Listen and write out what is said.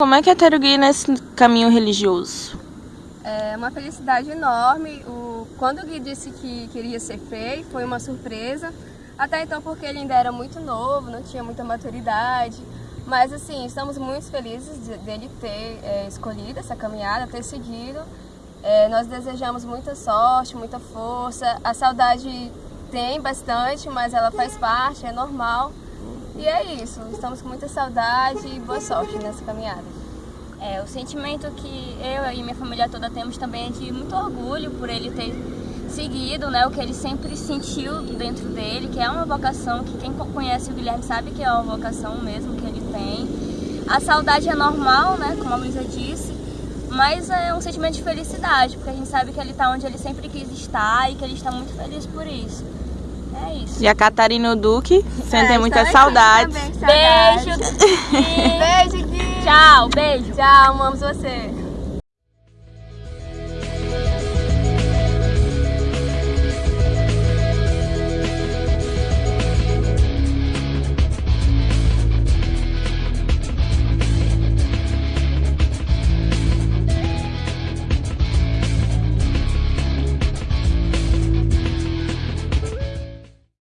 Como é que é ter o Gui nesse caminho religioso? É uma felicidade enorme. O, quando o Gui disse que queria ser FEI, foi uma surpresa. Até então porque ele ainda era muito novo, não tinha muita maturidade. Mas assim, estamos muito felizes de, dele ter é, escolhido essa caminhada, ter seguido. É, nós desejamos muita sorte, muita força. A saudade tem bastante, mas ela faz parte, é normal. E é isso, estamos com muita saudade e boa sorte nessa caminhada. É, o sentimento que eu e minha família toda temos também é de muito orgulho por ele ter seguido né, o que ele sempre sentiu dentro dele, que é uma vocação, que quem conhece o Guilherme sabe que é uma vocação mesmo que ele tem. A saudade é normal, né, como a Luísa disse, mas é um sentimento de felicidade, porque a gente sabe que ele está onde ele sempre quis estar e que ele está muito feliz por isso. E a Catarina Duque sentem é, muita saudade. Beijo! beijo, Gui! Tchau, beijo! Tchau, amamos você!